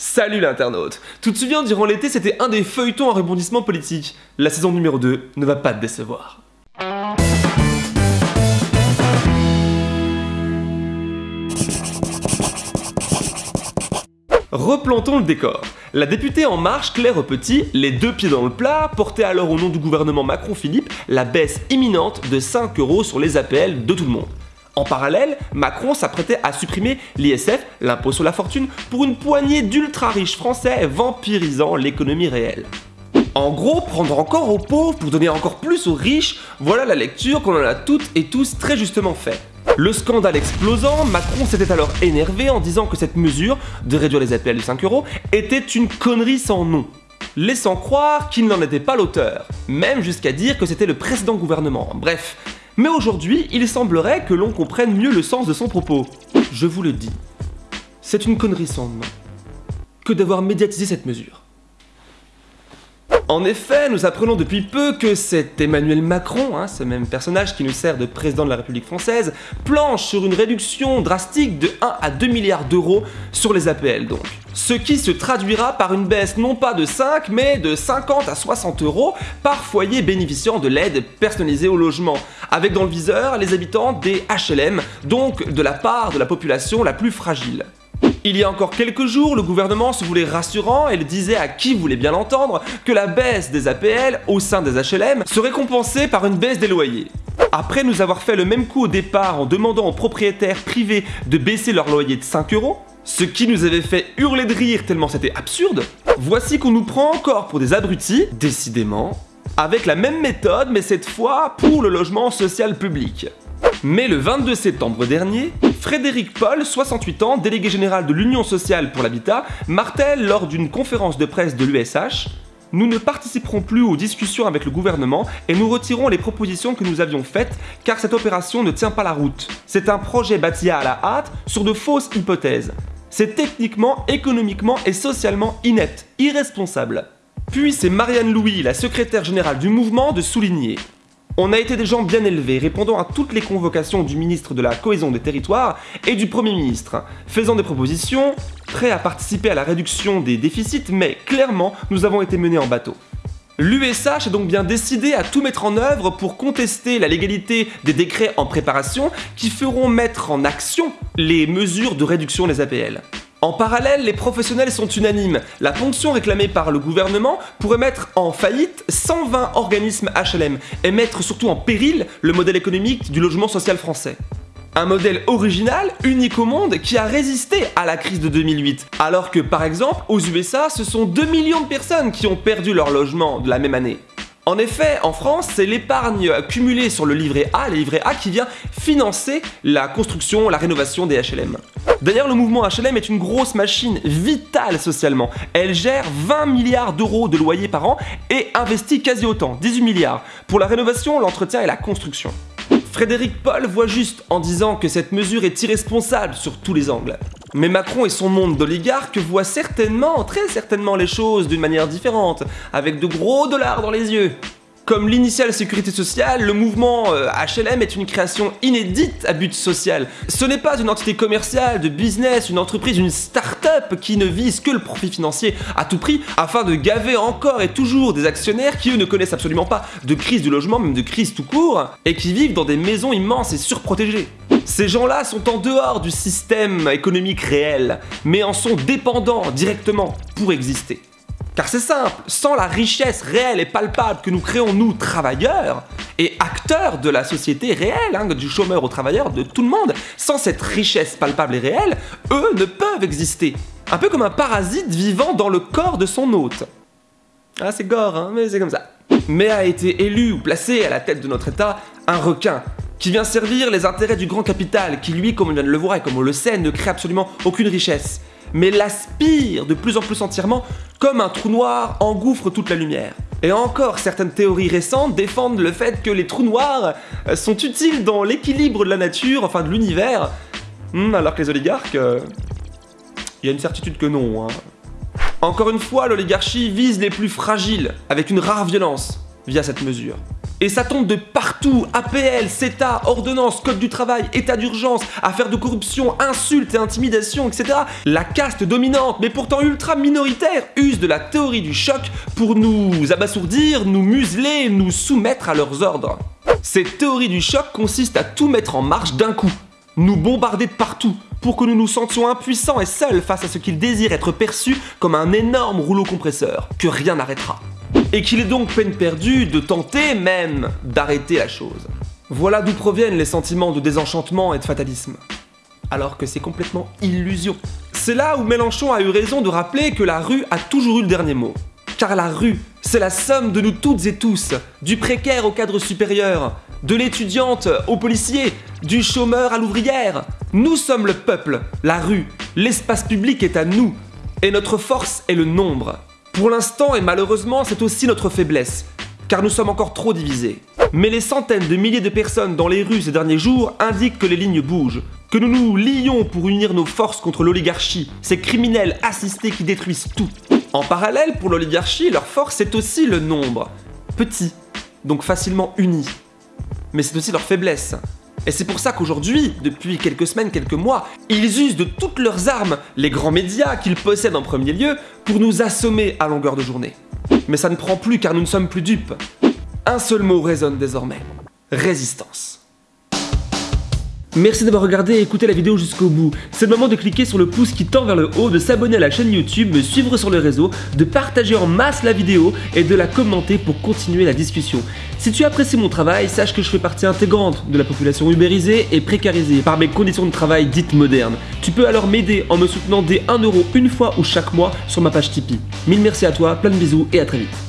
Salut l'internaute Tu te souviens, durant l'été, c'était un des feuilletons à rebondissement politique. La saison numéro 2 ne va pas te décevoir. Replantons le décor. La députée En Marche, Claire Petit, les deux pieds dans le plat, portait alors au nom du gouvernement Macron-Philippe la baisse imminente de 5 euros sur les APL de tout le monde. En parallèle, Macron s'apprêtait à supprimer l'ISF, l'impôt sur la fortune, pour une poignée d'ultra riches français vampirisant l'économie réelle. En gros, prendre encore aux pauvres pour donner encore plus aux riches, voilà la lecture qu'on en a toutes et tous très justement fait. Le scandale explosant, Macron s'était alors énervé en disant que cette mesure, de réduire les APL de 5 euros, était une connerie sans nom laissant croire qu'il n'en était pas l'auteur, même jusqu'à dire que c'était le précédent gouvernement. Bref, mais aujourd'hui, il semblerait que l'on comprenne mieux le sens de son propos. Je vous le dis, c'est une connerie sans que d'avoir médiatisé cette mesure. En effet, nous apprenons depuis peu que c'est Emmanuel Macron, hein, ce même personnage qui nous sert de président de la République française, planche sur une réduction drastique de 1 à 2 milliards d'euros sur les APL donc. Ce qui se traduira par une baisse non pas de 5 mais de 50 à 60 euros par foyer bénéficiant de l'aide personnalisée au logement, avec dans le viseur les habitants des HLM, donc de la part de la population la plus fragile. Il y a encore quelques jours, le gouvernement se voulait rassurant et le disait à qui voulait bien l'entendre que la baisse des APL au sein des HLM serait compensée par une baisse des loyers. Après nous avoir fait le même coup au départ en demandant aux propriétaires privés de baisser leur loyer de 5 euros, ce qui nous avait fait hurler de rire tellement c'était absurde, voici qu'on nous prend encore pour des abrutis, décidément, avec la même méthode mais cette fois pour le logement social public. Mais le 22 septembre dernier, Frédéric Paul, 68 ans, délégué général de l'Union sociale pour l'habitat, martèle lors d'une conférence de presse de l'USH nous ne participerons plus aux discussions avec le gouvernement et nous retirons les propositions que nous avions faites car cette opération ne tient pas la route. C'est un projet bâti à la hâte sur de fausses hypothèses. C'est techniquement, économiquement et socialement inepte, irresponsable. Puis c'est Marianne Louis, la secrétaire générale du mouvement, de souligner on a été des gens bien élevés, répondant à toutes les convocations du ministre de la Cohésion des Territoires et du Premier ministre, faisant des propositions, prêts à participer à la réduction des déficits, mais clairement, nous avons été menés en bateau. L'USH a donc bien décidé à tout mettre en œuvre pour contester la légalité des décrets en préparation qui feront mettre en action les mesures de réduction des APL. En parallèle, les professionnels sont unanimes. La ponction réclamée par le gouvernement pourrait mettre en faillite 120 organismes HLM et mettre surtout en péril le modèle économique du logement social français. Un modèle original, unique au monde, qui a résisté à la crise de 2008. Alors que par exemple, aux USA, ce sont 2 millions de personnes qui ont perdu leur logement de la même année. En effet, en France, c'est l'épargne cumulée sur le livret A, le livret A qui vient financer la construction, la rénovation des HLM. D'ailleurs, le mouvement HLM est une grosse machine vitale socialement. Elle gère 20 milliards d'euros de loyers par an et investit quasi autant, 18 milliards, pour la rénovation, l'entretien et la construction. Frédéric Paul voit juste en disant que cette mesure est irresponsable sur tous les angles. Mais Macron et son monde d'oligarques voient certainement, très certainement les choses d'une manière différente, avec de gros dollars dans les yeux. Comme l'initiale sécurité sociale, le mouvement HLM euh, est une création inédite à but social. Ce n'est pas une entité commerciale, de business, une entreprise, une start-up qui ne vise que le profit financier à tout prix afin de gaver encore et toujours des actionnaires qui eux ne connaissent absolument pas de crise du logement, même de crise tout court, et qui vivent dans des maisons immenses et surprotégées. Ces gens-là sont en dehors du système économique réel, mais en sont dépendants directement pour exister. Car c'est simple, sans la richesse réelle et palpable que nous créons nous, travailleurs, et acteurs de la société réelle, hein, du chômeur au travailleur, de tout le monde, sans cette richesse palpable et réelle, eux ne peuvent exister. Un peu comme un parasite vivant dans le corps de son hôte. Ah c'est gore, hein, mais c'est comme ça. Mais a été élu ou placé à la tête de notre État un requin, qui vient servir les intérêts du grand capital, qui lui, comme on vient de le voir et comme on le sait, ne crée absolument aucune richesse mais l'aspire de plus en plus entièrement comme un trou noir engouffre toute la lumière. Et encore, certaines théories récentes défendent le fait que les trous noirs euh, sont utiles dans l'équilibre de la nature, enfin de l'univers, hmm, alors que les oligarques... Euh, il y a une certitude que non. Hein. Encore une fois, l'oligarchie vise les plus fragiles, avec une rare violence, via cette mesure. Et ça tombe de partout, APL, CETA, ordonnance, code du travail, état d'urgence, affaires de corruption, insultes et intimidations, etc. La caste dominante, mais pourtant ultra minoritaire, use de la théorie du choc pour nous abasourdir, nous museler, nous soumettre à leurs ordres. Cette théorie du choc consiste à tout mettre en marche d'un coup, nous bombarder de partout, pour que nous nous sentions impuissants et seuls face à ce qu'ils désirent être perçus comme un énorme rouleau compresseur, que rien n'arrêtera et qu'il est donc peine perdue de tenter même d'arrêter la chose. Voilà d'où proviennent les sentiments de désenchantement et de fatalisme. Alors que c'est complètement illusion. C'est là où Mélenchon a eu raison de rappeler que la rue a toujours eu le dernier mot. Car la rue, c'est la somme de nous toutes et tous, du précaire au cadre supérieur, de l'étudiante au policier, du chômeur à l'ouvrière. Nous sommes le peuple, la rue, l'espace public est à nous, et notre force est le nombre. Pour l'instant, et malheureusement, c'est aussi notre faiblesse, car nous sommes encore trop divisés. Mais les centaines de milliers de personnes dans les rues ces derniers jours indiquent que les lignes bougent, que nous nous lions pour unir nos forces contre l'oligarchie, ces criminels assistés qui détruisent tout. En parallèle, pour l'oligarchie, leur force est aussi le nombre. Petit, donc facilement uni. Mais c'est aussi leur faiblesse. Et c'est pour ça qu'aujourd'hui, depuis quelques semaines, quelques mois, ils usent de toutes leurs armes, les grands médias qu'ils possèdent en premier lieu, pour nous assommer à longueur de journée. Mais ça ne prend plus car nous ne sommes plus dupes. Un seul mot résonne désormais. Résistance. Merci d'avoir regardé et écouté la vidéo jusqu'au bout. C'est le moment de cliquer sur le pouce qui tend vers le haut, de s'abonner à la chaîne YouTube, me suivre sur les réseaux, de partager en masse la vidéo et de la commenter pour continuer la discussion. Si tu apprécies mon travail, sache que je fais partie intégrante de la population ubérisée et précarisée par mes conditions de travail dites modernes. Tu peux alors m'aider en me soutenant dès 1€ une fois ou chaque mois sur ma page Tipeee. Mille merci à toi, plein de bisous et à très vite.